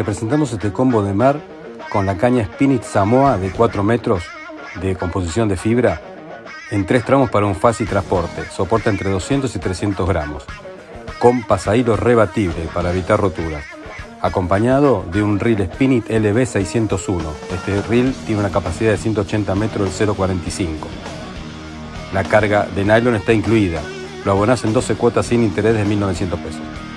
Representamos este combo de mar con la caña Spinit Samoa de 4 metros de composición de fibra en tres tramos para un fácil transporte. Soporta entre 200 y 300 gramos. Con pasadilo rebatible para evitar roturas. Acompañado de un reel Spinit LB 601. Este reel tiene una capacidad de 180 metros del 0.45. La carga de nylon está incluida. Lo abonás en 12 cuotas sin interés de 1.900 pesos.